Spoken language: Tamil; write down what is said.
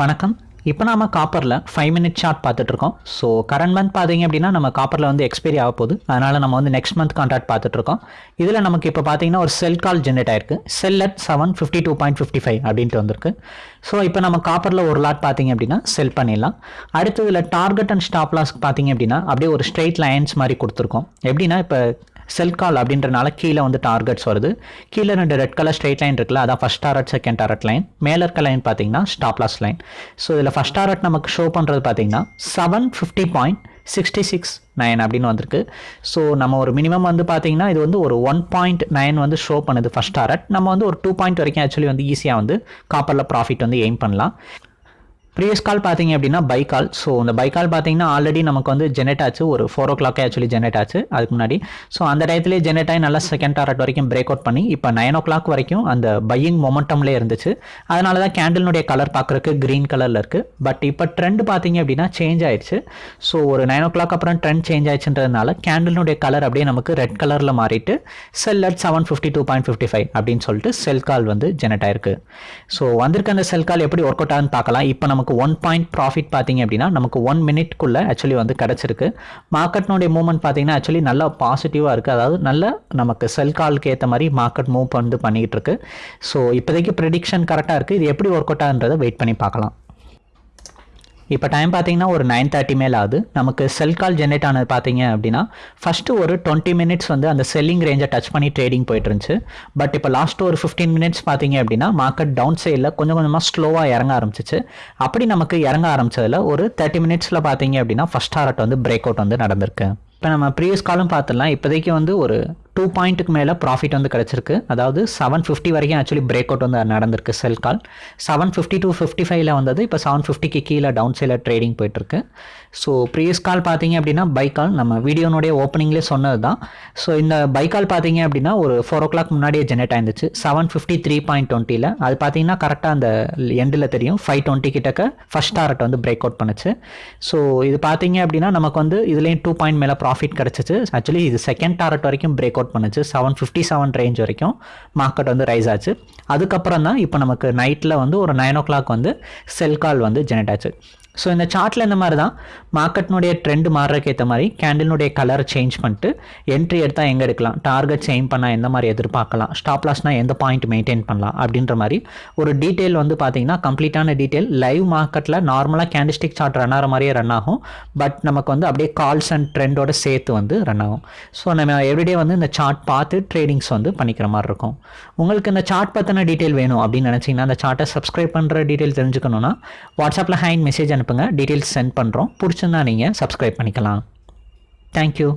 வணக்கம். இப்போ நாம் காப்பரில் ஃபைவ் மினிட் சார்ட் பார்த்துட்ருக்கோம் ஸோ கரண்ட் மந்த் பார்த்தீங்க அப்படின்னா நம்ம காப்பரில் வந்து எக்ஸ்பைரி ஆக போகுது. அதனால் நம்ம வந்து நெக்ஸ்ட் மந்த் கான்ட்ராக்ட் பார்த்துட்ருக்கோம் இதில் நமக்கு இப்போ பார்த்தீங்கன்னா ஒரு செல் கால் ஜென்ரேட் ஆயிருக்கு. Sell at seven fifty two point fifty five அப்படின்ட்டு வந்திருக்கு. ஸோ இப்போ நம்ம காப்பரில் ஒரு லாட் பார்த்தீங்க அப்படின்னா செல் பண்ணிடலாம். அடுத்து இதில் டார்கெட் அண்ட் ஸ்டாப் லாஸ்க்கு பார்த்தீங்க அப்படின்னா அப்படியே ஒரு ஸ்ட்ரெயிட் லைன்ஸ் மாதிரி கொடுத்துருக்கோம். எப்படின்னா இப்போ செல் கால் அப்படின்றனால கீழே வந்து டார்கெட்ஸ் வருது. கீழே ரெண்டு ரெட் கலர் ஸ்ட்ரெயிட் லைன் இருக்குல்ல அதான் first target second target line மேலே இருக்க லைன் பார்த்தீங்கன்னா ஸ்டாப் லாஸ் லைன் ஸோ இதில் ஃபஸ்ட் டாரட் நமக்கு ஷோ பண்ணுறது பார்த்தீங்கன்னா seven fifty point sixty six nine அப்படின்னு வந்திருக்கு. ஸோ நம்ம ஒரு மினிமம் வந்து பார்த்தீங்கன்னா இது வந்து ஒரு ஒன் பாயிண்ட் நைன் வந்து ஷோ பண்ணுது ஃபஸ்ட் டாரட் நம்ம வந்து ஒரு டூ பாயிண்ட் வரைக்கும் ஆக்சுவலி வந்து ஈஸியாக வந்து காப்பரில் ப்ராஃபிட் வந்து எய்ம் பண்ணலாம். ப்ரீவியஸ் கால் பார்த்தீங்க அப்படின்னா பை கால் ஸோ அந்த பை கால் பார்த்தீங்கன்னா ஆல்ரெடி நமக்கு வந்து ஜெனரேட் ஆச்சு. ஒரு ஃபோர் ஓ கிளாக்கே ஆக்சுவலி ஜெனரேட் ஆச்சு. அதுக்கு முன்னாடி. ஸோ அந்த டயத்துலேயே ஜெனரேட் ஆகி நல்லா செகண்ட் டாரட் வரைக்கும் பிரேக் அவுட் பண்ணி இப்போ நைன் ஓ கிளாக் வரைக்கும் அந்த பையிங் மொமெண்டம்லேயே இருந்துச்சு. அதனால தான் கேண்டிலுடைய கலர் பார்க்குறக்கு க்ரீன் கலரில் இருக்குது பட் இப்போ ட்ரெண்ட் பார்த்தீங்க அப்படின்னா சேஞ்ச் ஆயிடுச்சு. ஸோ ஒரு நைன் ஓ கிளாக் அப்புறம் ட்ரெண்ட் சேஞ்ச் ஆயிடுச்சுன்றதுனால கேண்டிலுடைய கலர் அப்படியே நமக்கு ரெட் கலரில் மாறிட்டு sell at seven fifty two point fifty five அப்படின்னு சொல்லிட்டு செல் கால் வந்து ஜெனரேட் ஆயிருக்கு. ஸோ வந்திருக்க அந்த செல் கால் எப்படி ஒர்க் அவுட் ஆகுன்னு பார்க்கலாம். இப்போ நமக்கு நமக்கு ஒன் பாயிண்ட் ப்ராஃபிட் பார்த்தீங்க அப்படின்னா நமக்கு ஒன் மினிட்குள்ளே ஆக்சுவலி வந்து கிடச்சிருக்கு. மார்க்கெட்னுடைய மூவ்மெண்ட் பார்த்தீங்கன்னா ஆக்சுவலி நல்லா பாசிட்டிவாக இருக்குது அதாவது நல்ல நமக்கு செல் காலுக்கு ஏற்ற மாதிரி மார்க்கெட் மூவ் வந்து பண்ணிக்கிட்டு இருக்கு. ஸோ இப்போதைக்கு ப்ரெடிக்ஷன் கரெக்டாக இருக்குது இது எப்படி ஒர்க் அவுட் ஆகுன்றதை வெயிட் பண்ணி பார்க்கலாம். இப்போ டைம் பார்த்தீங்கன்னா ஒரு நைன் தேர்ட்டி மேல் ஆகுது. நமக்கு செல் கால் ஜென்ரேட் ஆனது பார்த்தீங்க அப்படின்னா ஃபஸ்ட்டு ஒரு டுவெண்ட்டி மினிட்ஸ் வந்து அந்த செல்லிங் ரேஞ்சை டச் பண்ணி ட்ரேடிங் போயிட்டு இருந்துச்சு. பட் இப்போ லாஸ்ட் ஒரு ஃபிஃப்டீன் மினிட்ஸ் பார்த்தீங்க அப்படின்னா மார்க்கெட் டவுன் சைடில் கொஞ்சம் கொஞ்சமாக ஸ்லோவாக இறங்க ஆரம்பிச்சிச்சு. அப்படி நமக்கு இறங்க ஆரம்பிச்சதில் ஒரு தேர்ட்டி மினிட்ஸில் பார்த்தீங்க அப்படின்னா ஃபஸ்ட் ஹாரட் வந்து பிரேக் அவுட் வந்து நடந்திருக்கு. இப்போ நம்ம ப்ரீவியஸ் காலும் பார்த்துடலாம். இப்போதைக்கு வந்து ஒரு டூ பாயிண்ட்டுக்கு மேலே ப்ராஃபிட் வந்து கிடச்சிருக்கு. அதாவது செவன் ஃபிஃப்டி வரைக்கும் ஆக்சுவலி பிரேக் அவுட் வந்து நடந்திருக்கு sell call seven fifty two fifty ஃபைவ்ல வந்தது இப்போ செவன் ஃபிஃப்டிக்கு கீழே டவுன் சைடில் ட்ரேடிங் போயிட்டுருக்கு. ஸோ ப்ரீவியஸ் கால் பார்த்தீங்க அப்படின்னா பை கால் நம்ம வீடியோனுடைய ஓப்பனிங்லேயே சொன்னது தான் ஸோ இந்த பை கால் பார்த்தீங்க அப்படின்னா ஒரு ஃபோர் ஓ கிளாக் முன்னாடியே ஜெனரேட் ஆயிருந்துச்சு. செவன் ஃபிஃப்டி த்ரீ பாயிண்ட் டுவெண்ட்டியில் அது பார்த்தீங்கன்னா கரெக்டாக அந்த எண்டில் தெரியும். ஃபைவ் டுவெண்ட்டி கிட்டக்க ஃபஸ்ட் டாரட் வந்து பிரேக் அவுட் பண்ணுச்சு. ஸோ இது பார்த்தீங்க அப்படின்னா நமக்கு வந்து இதுலேயும் டூ பாயிண்ட் மேலே ப்ராஃபிட் கிடச்சிச்சு. ஆக்சுவலி இது செகண்ட் டாரட் வரைக்கும் பிரேக் அவுட் பண்ணுச்சு. செவன் ஃபிஃப்டி செவன் ரேஞ்ச் வரைக்கும் மார்க்கெட் வந்து ரைஸ் ஆச்சு. அதுக்கப்புறம் தான் இப்போ நமக்கு நைட்டில் வந்து ஒரு நைன் ஓ கிளாக் வந்து செல் கால் வந்து ஜெனரேட் ஆச்சு. ஸோ இந்த சார்ட்டில் இந்த மாதிரி தான் மார்க்கெட்னுடைய ட்ரெண்ட் மாறுறதுக்கு ஏற்ற மாதிரி கேண்டிலுடைய கலரை சேஞ்ச் பண்ணிட்டு என்ட்ரி எடுத்தால் எங்கே எடுக்கலாம்? டார்கெட் சேஞ்ச் பண்ணால் எந்த மாதிரி எதிர்பார்க்கலாம்? ஸ்டாப் லாஸ்னால் எந்த பாயிண்ட் மெயின்டைன் பண்ணலாம்? அப்படின்ற மாதிரி ஒரு டீட்டெயில் வந்து பார்த்தீங்கன்னா கம்ப்ளீட்டான டீட்டெயில் லைவ் மார்க்கெட்டில் நார்மலாக கேண்டிஸ்டிக் சார்ட் ரன் ஆகிற மாதிரியே ரன் ஆகும். பட் நமக்கு வந்து அப்படியே கால்ஸ் அண்ட் ட்ரெண்டோட சேர்த்து வந்து ரன் ஆகும். ஸோ நம்ம எவ்ரிடே வந்து இந்த சார்ட் பார்த்து ட்ரேடிங்ஸ் வந்து பண்ணிக்கிற மாதிரி இருக்கும். உங்களுக்கு இந்த சார்ட் பற்றின டீட்டெயில் வேணும் அப்படின்னு நினச்சிங்கன்னா அந்த சார்ட்டை சப்ஸ்கிரைப் பண்ணுற டீட்டெயில் தெரிஞ்சுக்கணுன்னா வாட்ஸ்அப்பில் ஹேண்ட் மெசேஜ் அனுப்புங்க. டீட்டெயில்ஸ் சென்ட் பண்ணுறோம் பிடிச்சிருந்தா நீங்கள் சப்ஸ்கிரைப் பண்ணிக்கலாம். தேங்க்யூ